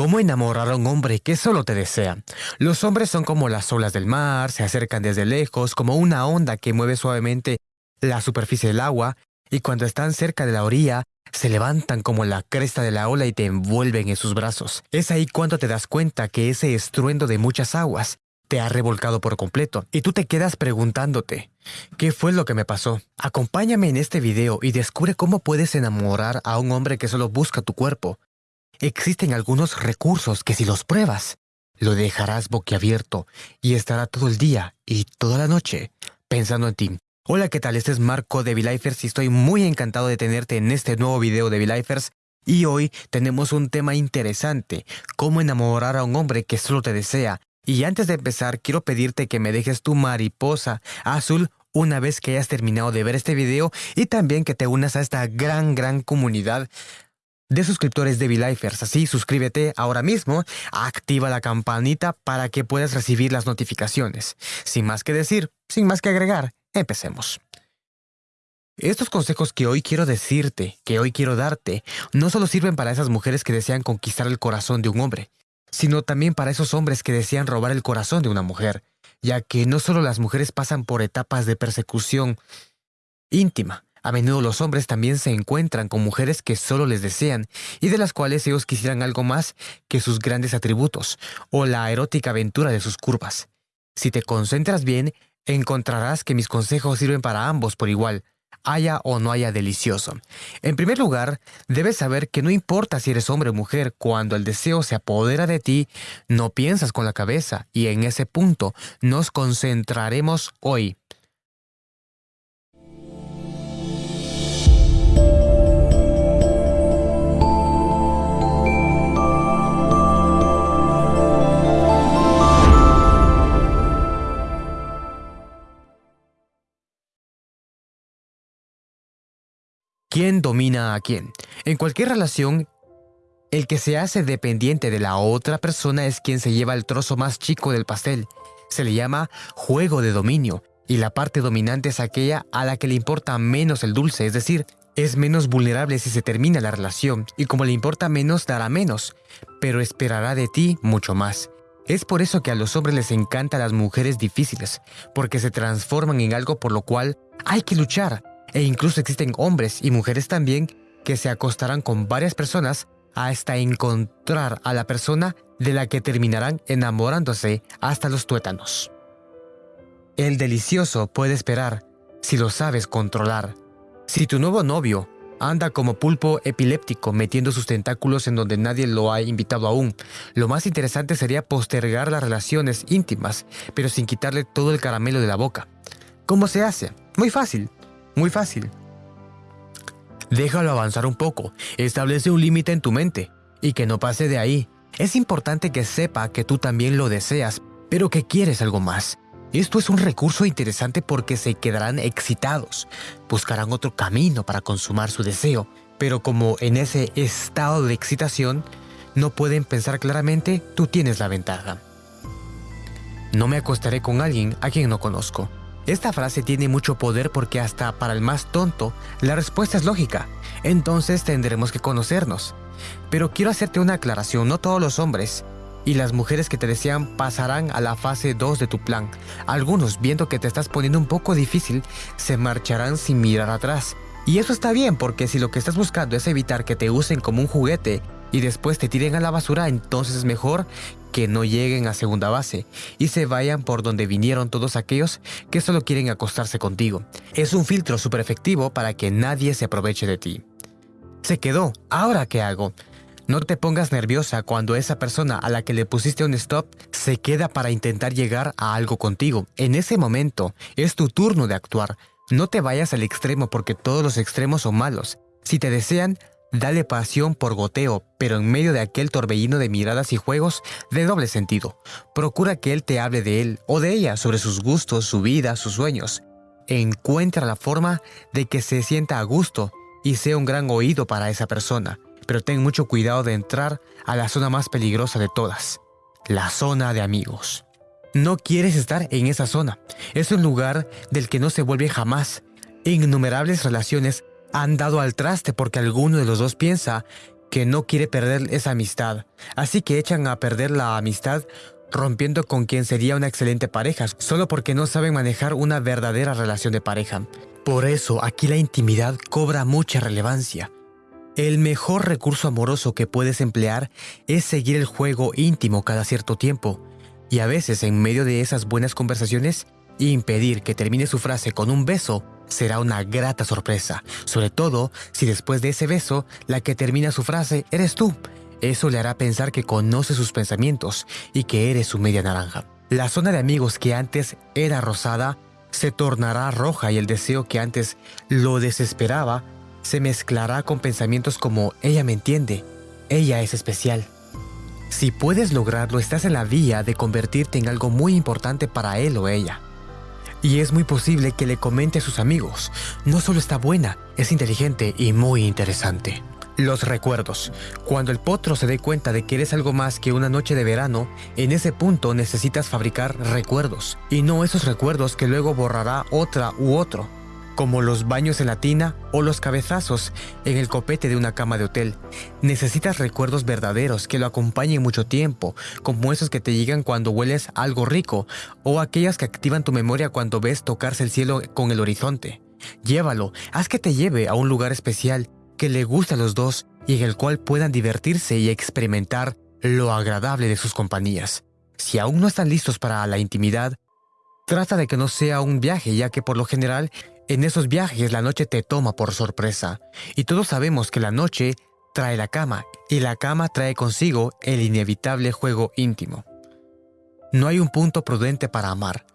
¿Cómo enamorar a un hombre que solo te desea? Los hombres son como las olas del mar, se acercan desde lejos, como una onda que mueve suavemente la superficie del agua, y cuando están cerca de la orilla, se levantan como la cresta de la ola y te envuelven en sus brazos. Es ahí cuando te das cuenta que ese estruendo de muchas aguas te ha revolcado por completo, y tú te quedas preguntándote, ¿qué fue lo que me pasó? Acompáñame en este video y descubre cómo puedes enamorar a un hombre que solo busca tu cuerpo, Existen algunos recursos que si los pruebas, lo dejarás boquiabierto y estará todo el día y toda la noche pensando en ti. Hola, ¿qué tal? Este es Marco de V-Lifers y estoy muy encantado de tenerte en este nuevo video de V-Lifers. Y hoy tenemos un tema interesante, cómo enamorar a un hombre que solo te desea. Y antes de empezar, quiero pedirte que me dejes tu mariposa azul una vez que hayas terminado de ver este video y también que te unas a esta gran, gran comunidad de suscriptores de. Así, suscríbete ahora mismo, activa la campanita para que puedas recibir las notificaciones. Sin más que decir, sin más que agregar, empecemos. Estos consejos que hoy quiero decirte, que hoy quiero darte, no solo sirven para esas mujeres que desean conquistar el corazón de un hombre, sino también para esos hombres que desean robar el corazón de una mujer, ya que no solo las mujeres pasan por etapas de persecución íntima, a menudo los hombres también se encuentran con mujeres que solo les desean y de las cuales ellos quisieran algo más que sus grandes atributos o la erótica aventura de sus curvas. Si te concentras bien, encontrarás que mis consejos sirven para ambos por igual, haya o no haya delicioso. En primer lugar, debes saber que no importa si eres hombre o mujer, cuando el deseo se apodera de ti, no piensas con la cabeza y en ese punto nos concentraremos hoy. ¿Quién domina a quién? En cualquier relación, el que se hace dependiente de la otra persona es quien se lleva el trozo más chico del pastel. Se le llama juego de dominio, y la parte dominante es aquella a la que le importa menos el dulce, es decir, es menos vulnerable si se termina la relación, y como le importa menos, dará menos, pero esperará de ti mucho más. Es por eso que a los hombres les encantan las mujeres difíciles, porque se transforman en algo por lo cual hay que luchar, e incluso existen hombres y mujeres también que se acostarán con varias personas hasta encontrar a la persona de la que terminarán enamorándose hasta los tuétanos. El delicioso puede esperar si lo sabes controlar. Si tu nuevo novio anda como pulpo epiléptico metiendo sus tentáculos en donde nadie lo ha invitado aún, lo más interesante sería postergar las relaciones íntimas, pero sin quitarle todo el caramelo de la boca. ¿Cómo se hace? Muy fácil. Muy fácil. Déjalo avanzar un poco, establece un límite en tu mente y que no pase de ahí. Es importante que sepa que tú también lo deseas, pero que quieres algo más. Esto es un recurso interesante porque se quedarán excitados, buscarán otro camino para consumar su deseo, pero como en ese estado de excitación no pueden pensar claramente, tú tienes la ventaja. No me acostaré con alguien a quien no conozco. Esta frase tiene mucho poder porque hasta para el más tonto, la respuesta es lógica. Entonces tendremos que conocernos. Pero quiero hacerte una aclaración, no todos los hombres y las mujeres que te desean pasarán a la fase 2 de tu plan. Algunos, viendo que te estás poniendo un poco difícil, se marcharán sin mirar atrás. Y eso está bien porque si lo que estás buscando es evitar que te usen como un juguete y después te tiren a la basura, entonces es mejor que no lleguen a segunda base y se vayan por donde vinieron todos aquellos que solo quieren acostarse contigo. Es un filtro súper efectivo para que nadie se aproveche de ti. Se quedó, ¿ahora qué hago? No te pongas nerviosa cuando esa persona a la que le pusiste un stop se queda para intentar llegar a algo contigo. En ese momento es tu turno de actuar. No te vayas al extremo porque todos los extremos son malos. Si te desean, Dale pasión por goteo, pero en medio de aquel torbellino de miradas y juegos de doble sentido. Procura que él te hable de él o de ella sobre sus gustos, su vida, sus sueños. Encuentra la forma de que se sienta a gusto y sea un gran oído para esa persona, pero ten mucho cuidado de entrar a la zona más peligrosa de todas, la zona de amigos. No quieres estar en esa zona. Es un lugar del que no se vuelve jamás. Innumerables relaciones han dado al traste porque alguno de los dos piensa que no quiere perder esa amistad, así que echan a perder la amistad rompiendo con quien sería una excelente pareja, solo porque no saben manejar una verdadera relación de pareja. Por eso aquí la intimidad cobra mucha relevancia. El mejor recurso amoroso que puedes emplear es seguir el juego íntimo cada cierto tiempo, y a veces en medio de esas buenas conversaciones, impedir que termine su frase con un beso será una grata sorpresa, sobre todo si después de ese beso la que termina su frase eres tú. Eso le hará pensar que conoce sus pensamientos y que eres su media naranja. La zona de amigos que antes era rosada se tornará roja y el deseo que antes lo desesperaba se mezclará con pensamientos como ella me entiende, ella es especial. Si puedes lograrlo, estás en la vía de convertirte en algo muy importante para él o ella. Y es muy posible que le comente a sus amigos, no solo está buena, es inteligente y muy interesante. Los recuerdos. Cuando el potro se dé cuenta de que eres algo más que una noche de verano, en ese punto necesitas fabricar recuerdos, y no esos recuerdos que luego borrará otra u otro como los baños en la tina o los cabezazos en el copete de una cama de hotel. Necesitas recuerdos verdaderos que lo acompañen mucho tiempo, como esos que te llegan cuando hueles algo rico o aquellas que activan tu memoria cuando ves tocarse el cielo con el horizonte. Llévalo, haz que te lleve a un lugar especial que le guste a los dos y en el cual puedan divertirse y experimentar lo agradable de sus compañías. Si aún no están listos para la intimidad, trata de que no sea un viaje, ya que por lo general en esos viajes la noche te toma por sorpresa, y todos sabemos que la noche trae la cama, y la cama trae consigo el inevitable juego íntimo. No hay un punto prudente para amar.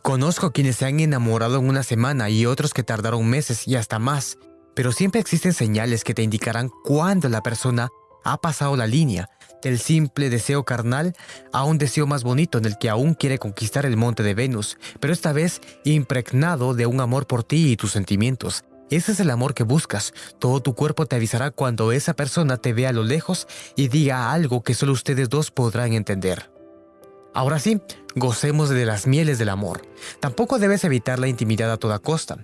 Conozco quienes se han enamorado en una semana y otros que tardaron meses y hasta más, pero siempre existen señales que te indicarán cuándo la persona ha pasado la línea del simple deseo carnal a un deseo más bonito en el que aún quiere conquistar el monte de Venus, pero esta vez impregnado de un amor por ti y tus sentimientos. Ese es el amor que buscas. Todo tu cuerpo te avisará cuando esa persona te vea a lo lejos y diga algo que solo ustedes dos podrán entender. Ahora sí, gocemos de las mieles del amor. Tampoco debes evitar la intimidad a toda costa.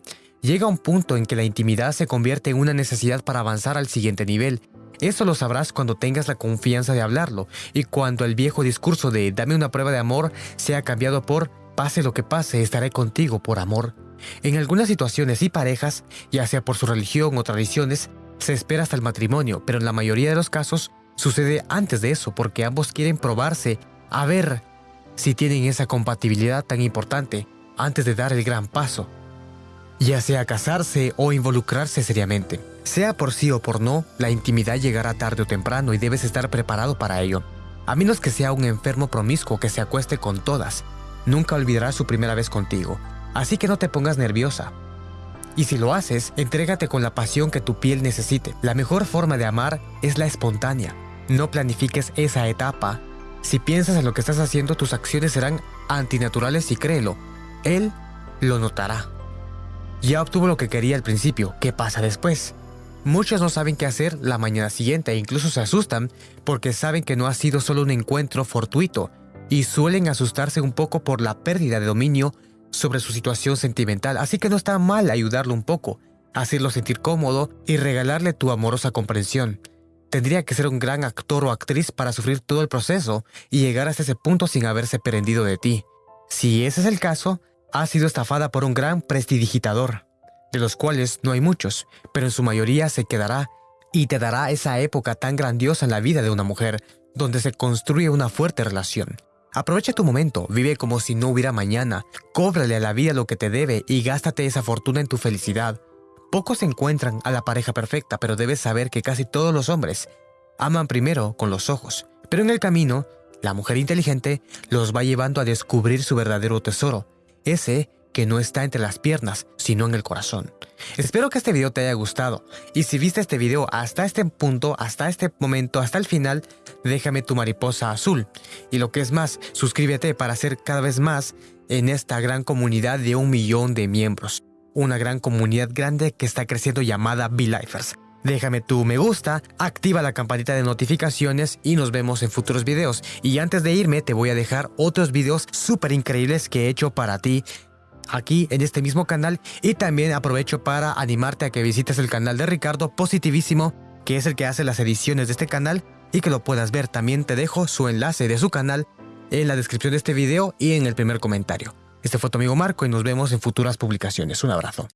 Llega un punto en que la intimidad se convierte en una necesidad para avanzar al siguiente nivel, eso lo sabrás cuando tengas la confianza de hablarlo y cuando el viejo discurso de dame una prueba de amor sea cambiado por pase lo que pase, estaré contigo por amor. En algunas situaciones y parejas, ya sea por su religión o tradiciones, se espera hasta el matrimonio, pero en la mayoría de los casos sucede antes de eso porque ambos quieren probarse a ver si tienen esa compatibilidad tan importante antes de dar el gran paso, ya sea casarse o involucrarse seriamente. Sea por sí o por no, la intimidad llegará tarde o temprano y debes estar preparado para ello. A menos que sea un enfermo promiscuo que se acueste con todas, nunca olvidará su primera vez contigo, así que no te pongas nerviosa. Y si lo haces, entrégate con la pasión que tu piel necesite. La mejor forma de amar es la espontánea. No planifiques esa etapa. Si piensas en lo que estás haciendo, tus acciones serán antinaturales y créelo, él lo notará. Ya obtuvo lo que quería al principio, ¿qué pasa después? Muchos no saben qué hacer la mañana siguiente e incluso se asustan porque saben que no ha sido solo un encuentro fortuito y suelen asustarse un poco por la pérdida de dominio sobre su situación sentimental, así que no está mal ayudarlo un poco, hacerlo sentir cómodo y regalarle tu amorosa comprensión. Tendría que ser un gran actor o actriz para sufrir todo el proceso y llegar hasta ese punto sin haberse prendido de ti. Si ese es el caso, ha sido estafada por un gran prestidigitador de los cuales no hay muchos, pero en su mayoría se quedará y te dará esa época tan grandiosa en la vida de una mujer, donde se construye una fuerte relación. Aprovecha tu momento, vive como si no hubiera mañana, cóbrale a la vida lo que te debe y gástate esa fortuna en tu felicidad. Pocos encuentran a la pareja perfecta, pero debes saber que casi todos los hombres aman primero con los ojos, pero en el camino, la mujer inteligente los va llevando a descubrir su verdadero tesoro, ese que no está entre las piernas, sino en el corazón. Espero que este video te haya gustado y si viste este video hasta este punto, hasta este momento, hasta el final, déjame tu mariposa azul. Y lo que es más, suscríbete para ser cada vez más en esta gran comunidad de un millón de miembros. Una gran comunidad grande que está creciendo llamada V-Lifers. Déjame tu me gusta, activa la campanita de notificaciones y nos vemos en futuros videos. Y antes de irme te voy a dejar otros videos súper increíbles que he hecho para ti aquí en este mismo canal y también aprovecho para animarte a que visites el canal de Ricardo Positivísimo que es el que hace las ediciones de este canal y que lo puedas ver. También te dejo su enlace de su canal en la descripción de este video y en el primer comentario. Este fue tu amigo Marco y nos vemos en futuras publicaciones. Un abrazo.